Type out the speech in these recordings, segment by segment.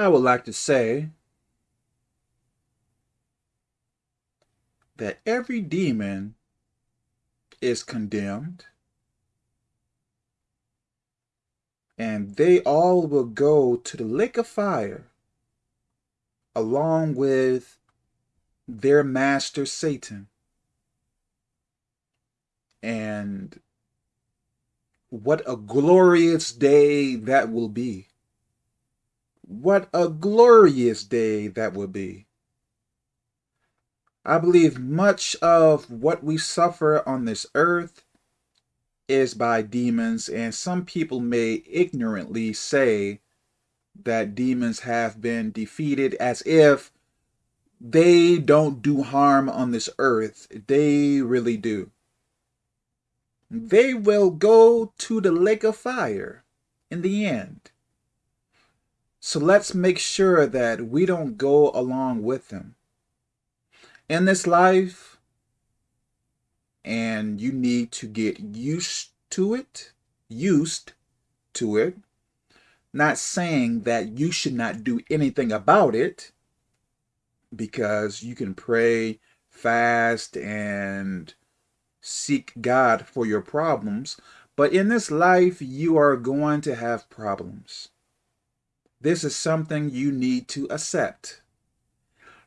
I would like to say that every demon is condemned and they all will go to the lake of fire along with their master Satan. And what a glorious day that will be. What a glorious day that will be. I believe much of what we suffer on this earth is by demons, and some people may ignorantly say that demons have been defeated as if they don't do harm on this earth. They really do. They will go to the lake of fire in the end. So let's make sure that we don't go along with them. In this life, and you need to get used to it, used to it. Not saying that you should not do anything about it, because you can pray, fast, and seek God for your problems. But in this life, you are going to have problems. This is something you need to accept.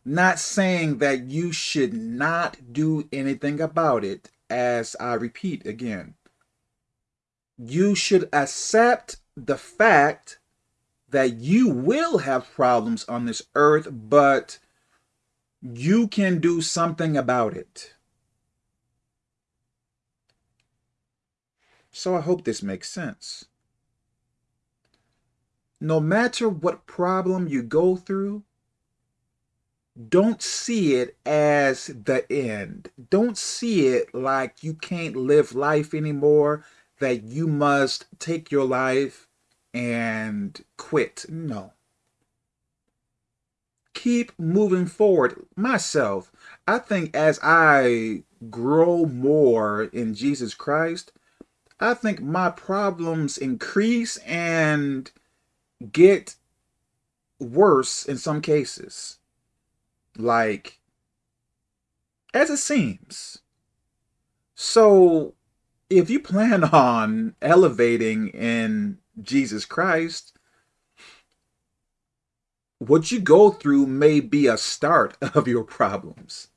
Not saying that you should not do anything about it, as I repeat again. You should accept the fact that you will have problems on this earth, but you can do something about it. So I hope this makes sense. No matter what problem you go through, don't see it as the end. Don't see it like you can't live life anymore, that you must take your life and quit. No. Keep moving forward. Myself, I think as I grow more in Jesus Christ, I think my problems increase and get worse in some cases like as it seems. So if you plan on elevating in Jesus Christ, what you go through may be a start of your problems.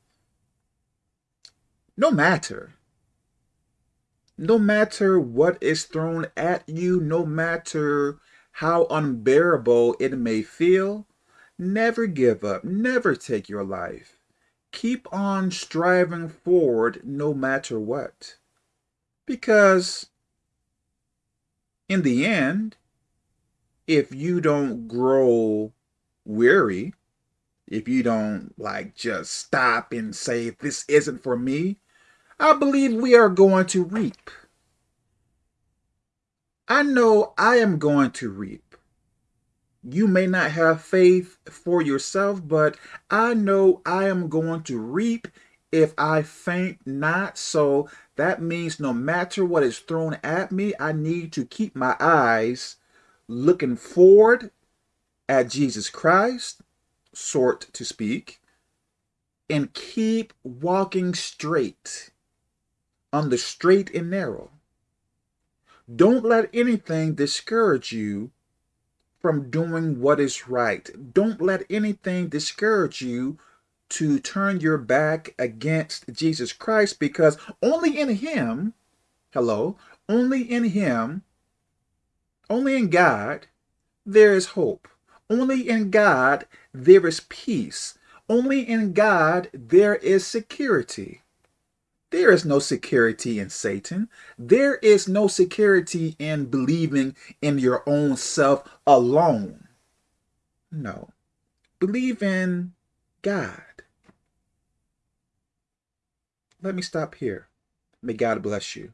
No matter. No matter what is thrown at you, no matter how unbearable it may feel, Never give up. Never take your life. Keep on striving forward no matter what. Because in the end, if you don't grow weary, if you don't like just stop and say, this isn't for me, I believe we are going to reap. I know I am going to reap you may not have faith for yourself, but I know I am going to reap if I faint not. So that means no matter what is thrown at me, I need to keep my eyes looking forward at Jesus Christ, sort to speak, and keep walking straight on the straight and narrow. Don't let anything discourage you from doing what is right. Don't let anything discourage you to turn your back against Jesus Christ because only in him, hello, only in him, only in God, there is hope. Only in God, there is peace. Only in God, there is security. There is no security in Satan. There is no security in believing in your own self alone. No. Believe in God. Let me stop here. May God bless you.